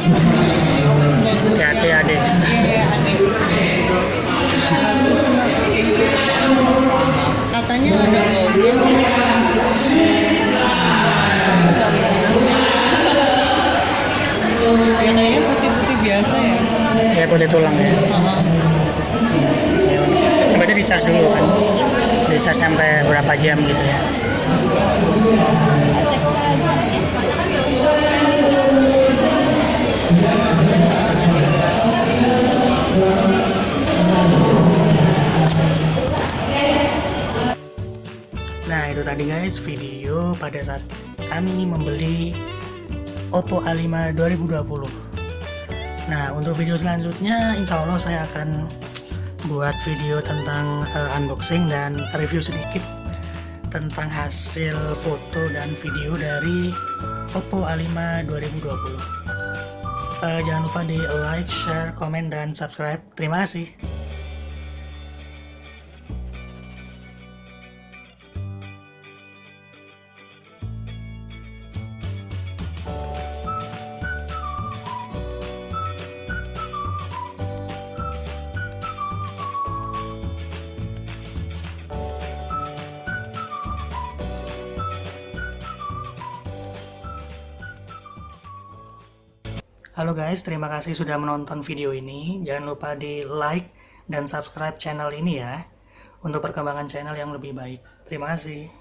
Hati-hati adik. Katanya ada goldnya. Kita lihat dulu. Ya kayaknya putih-putih biasa ya. Ya putih tulang ya. Berarti dicas dulu kan. Dicas sampai berapa jam gitu ya. Itu tadi guys video pada saat kami membeli Oppo A5 2020 Nah untuk video selanjutnya insya Allah saya akan buat video tentang eh, unboxing dan review sedikit tentang hasil foto dan video dari Oppo A5 2020 Eh, Jangan lupa di like, share, komen, dan subscribe. Terima kasih Halo guys, terima kasih sudah menonton video ini. Jangan lupa di like dan subscribe channel ini ya untuk perkembangan channel yang lebih baik. Terima kasih.